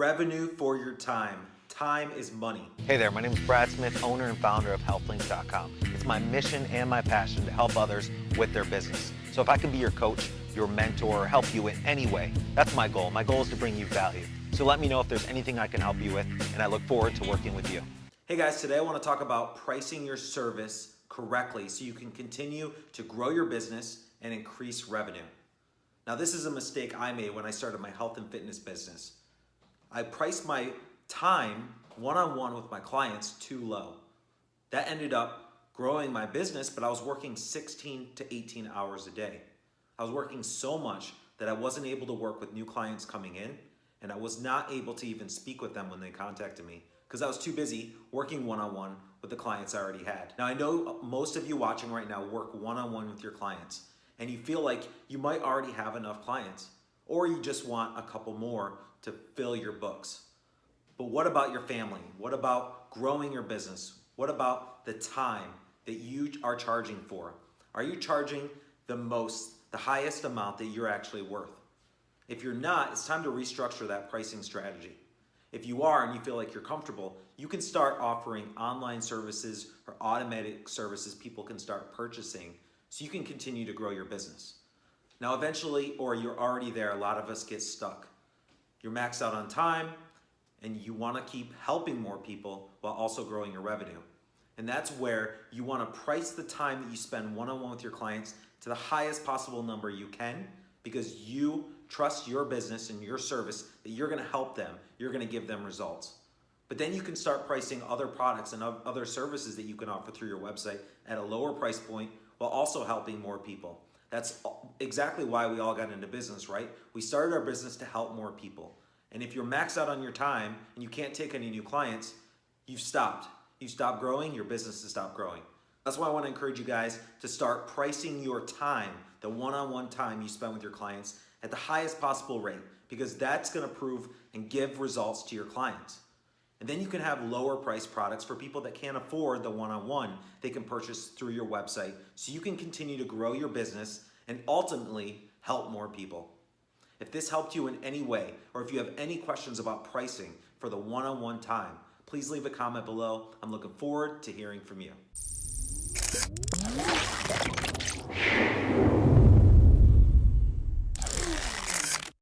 revenue for your time. Time is money. Hey there, my name is Brad Smith, owner and founder of HealthLinks.com. It's my mission and my passion to help others with their business. So if I can be your coach, your mentor, or help you in any way, that's my goal. My goal is to bring you value. So let me know if there's anything I can help you with, and I look forward to working with you. Hey guys, today I want to talk about pricing your service correctly so you can continue to grow your business and increase revenue. Now, this is a mistake I made when I started my health and fitness business. I priced my time one on one with my clients too low. That ended up growing my business, but I was working 16 to 18 hours a day. I was working so much that I wasn't able to work with new clients coming in, and I was not able to even speak with them when they contacted me because I was too busy working one on one with the clients I already had. Now, I know most of you watching right now work one on one with your clients, and you feel like you might already have enough clients, or you just want a couple more to fill your books. But what about your family? What about growing your business? What about the time that you are charging for? Are you charging the most, the highest amount that you're actually worth? If you're not, it's time to restructure that pricing strategy. If you are and you feel like you're comfortable, you can start offering online services or automatic services people can start purchasing so you can continue to grow your business. Now, eventually, or you're already there, a lot of us get stuck. You're maxed out on time and you want to keep helping more people while also growing your revenue. And that's where you want to price the time that you spend one on one with your clients to the highest possible number you can because you trust your business and your service that you're going to help them, you're going to give them results. But then you can start pricing other products and other services that you can offer through your website at a lower price point while also helping more people. That's exactly why we all got into business, right? We started our business to help more people. And if you're maxed out on your time and you can't take any new clients, you've stopped. You stop growing, your business has stopped growing. That's why I want to encourage you guys to start pricing your time, the one-on-one -on -one time you spend with your clients at the highest possible rate because that's going to prove and give results to your clients. And then you can have lower price products for people that can't afford the one-on-one -on -one they can purchase through your website so you can continue to grow your business and ultimately help more people. If this helped you in any way, or if you have any questions about pricing for the one-on-one -on -one time, please leave a comment below. I'm looking forward to hearing from you.